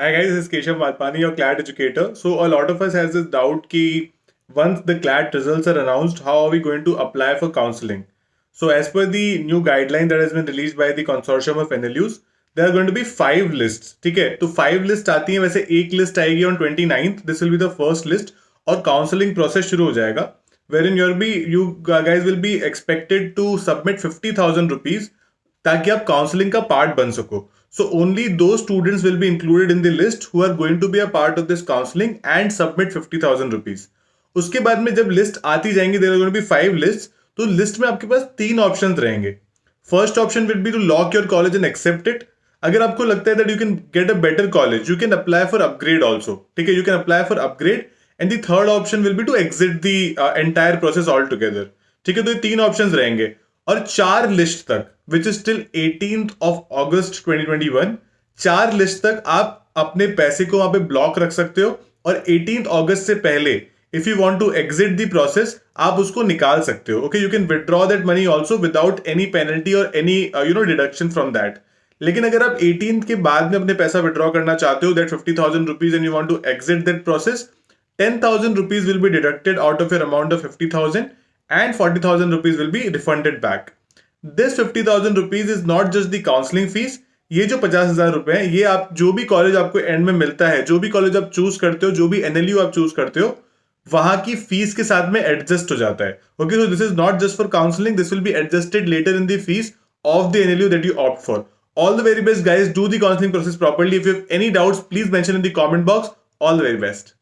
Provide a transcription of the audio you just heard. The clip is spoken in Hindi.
Hi guys, this is Keshav Malpani, your CLAT educator. So a lot of us has this doubt ki once the CLAT results are announced, how are we going to apply for counseling? So as per the new guideline that has been released by the consortium of NLUs, there are going to be five lists. ठीक है तो five list आती हैं वैसे एक list आएगी on 29th. This will be the first list और counseling process शुरू हो जाएगा. Wherein you'll be you guys will be expected to submit 50,000 rupees ताकि आप काउंसलिंग का पार्ट बन सको only two students will be included in the list who are going to be a part of this counselling and submit fifty thousand rupees उसके बाद में जब लिस्ट आती जाएँगी there going be five list तो लिस्ट में आपके पास तीन ऑप्शन रहेंगे। First option will be to lock your college and accept it अगर आपको लगता है that you can get a better college you can apply for upgrade also ठीक है? You can apply for upgrade and the third option will be to exit the entire process all together ठीक है? तो ये तीन ऑप्शन रहेंगे। और चार लिस्ट तक। Which is till eighteen of August 2021 चार लिस्ट तक आप अपने पैसे को वहाँ पे ब्लॉक रख सकते हो और एटीन ऑगस्ट से पहले if you want to exit the process आप उसको निकाल सकते हो। Okay you can withdraw that money also without any penalty और any you know deduction from that लेकिन अगर आप एटीन के बाद में अपने पैसा विड्रॉ करना चाहते हो that fifty thousand rupees and you want to exit that process ten thousand rupees will be deducted out of your amount of fifty thousand and 40,000 rupees will refunded refunded this fifty thousand rupees is not just the counselling fees ये जो पचास हज़ार रुपए है, ये आप जो भी कॉलेज आपको एंड में मिलता है, जो भी कॉलेज आप चूज़ करते हो, जो भी एनएलयू आप चूज़ करते हो, वहाँ की फ़ीस के साथ में एडजस्ट हो जाता है। Okay so this is not just for counselling this will be adjusted later in the fees of the N L U that you opt for all the very best guys do the counselling process properly if you any doubts please mention in the comment box all the very best